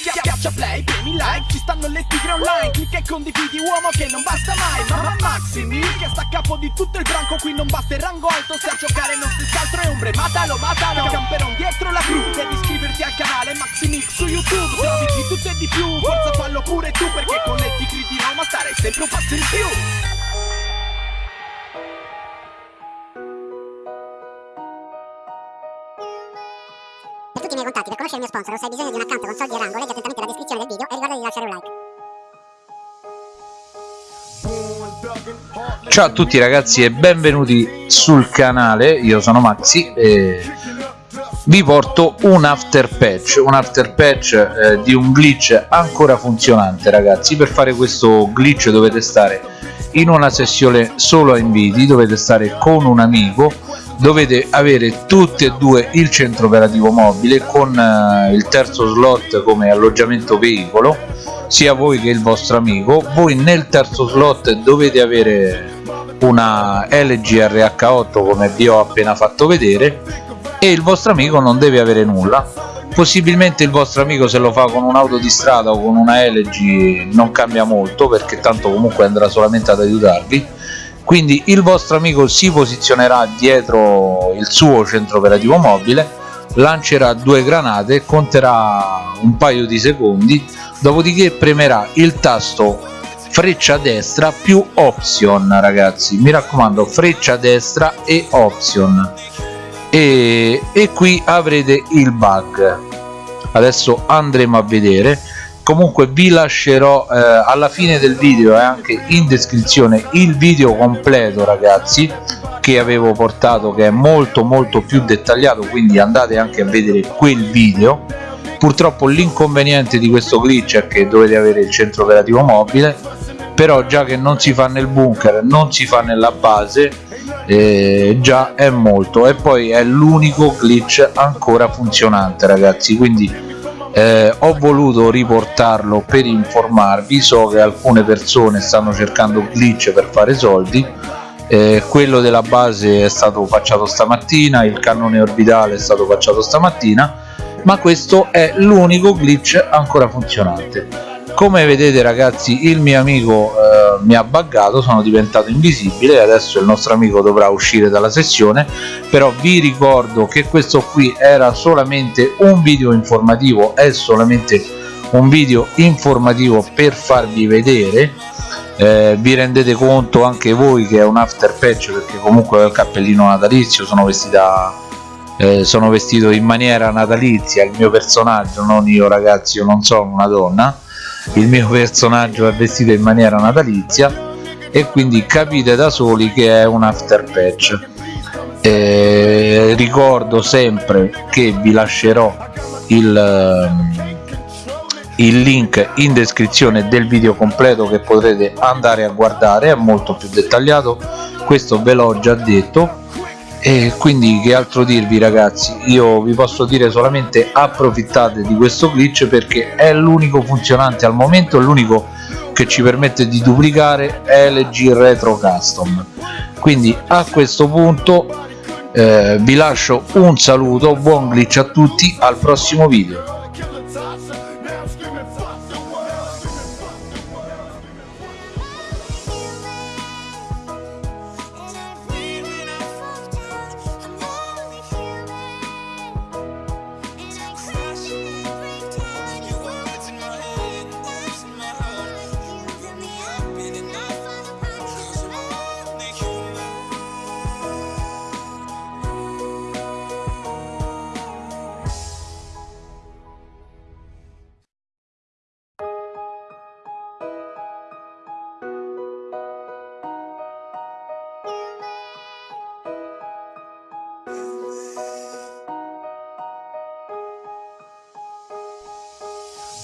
Schiaccia play, premi like, ci stanno le tigre online Clicca e condividi uomo che non basta mai. Mamma Maximi, che sta a capo di tutto il branco Qui non basta il rango alto, se a giocare non si scaltro è ombre. Matalo, matalo, camperon dietro la crew Devi iscriverti al canale Maximix su YouTube. Trovi di tutto e di più, forza fallo pure tu Perché con le tigre di Roma starei sempre un passo in più tutti i miei contatti, per conoscere il mio sponsor se hai bisogno di un account con soldi e rango, leggi attentamente la descrizione del video e ricorda di lasciare un like. Ciao a tutti ragazzi e benvenuti sul canale, io sono Maxi e vi porto un after patch, un after patch eh, di un glitch ancora funzionante ragazzi, per fare questo glitch dovete stare in una sessione solo a inviti, dovete stare con un amico, dovete avere tutti e due il centro operativo mobile con eh, il terzo slot come alloggiamento veicolo, sia voi che il vostro amico, voi nel terzo slot dovete avere una LG RH8 come vi ho appena fatto vedere e il vostro amico non deve avere nulla. Possibilmente il vostro amico se lo fa con un'auto di strada o con una LG non cambia molto perché tanto comunque andrà solamente ad aiutarvi quindi il vostro amico si posizionerà dietro il suo centro operativo mobile lancerà due granate conterà un paio di secondi dopodiché premerà il tasto freccia destra più option ragazzi. Mi raccomando freccia destra e option e, e qui avrete il bug. Adesso andremo a vedere comunque vi lascerò eh, alla fine del video e anche in descrizione il video completo ragazzi che avevo portato che è molto molto più dettagliato quindi andate anche a vedere quel video. Purtroppo l'inconveniente di questo glitch è che dovete avere il centro operativo mobile però già che non si fa nel bunker non si fa nella base eh, già è molto. E poi è l'unico glitch ancora funzionante ragazzi quindi eh, ho voluto riportarlo per informarvi. So che alcune persone stanno cercando glitch per fare soldi. Eh, quello della base è stato facciato stamattina il cannone orbitale è stato facciato stamattina ma questo è l'unico glitch ancora funzionante. Come vedete ragazzi il mio amico mi ha buggato sono diventato invisibile e adesso il nostro amico dovrà uscire dalla sessione però vi ricordo che questo qui era solamente un video informativo è solamente un video informativo per farvi vedere. Eh, vi rendete conto anche voi che è un after patch perché comunque ho il cappellino natalizio sono vestita eh, sono vestito in maniera natalizia il mio personaggio non io ragazzi io non sono una donna il mio personaggio è vestito in maniera natalizia e quindi capite da soli che è un after patch. Eh, ricordo sempre che vi lascerò il, ehm, il link in descrizione del video completo che potrete andare a guardare è molto più dettagliato questo ve l'ho già detto e quindi che altro dirvi ragazzi? Io vi posso dire solamente approfittate di questo glitch perché è l'unico funzionante al momento l'unico che ci permette di duplicare LG Retro Custom. Quindi a questo punto eh, vi lascio un saluto buon glitch a tutti al prossimo video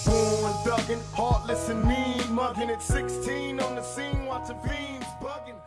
Born thuggin', heartless and mean, mugging at 16 on the scene, watching fiends bugging.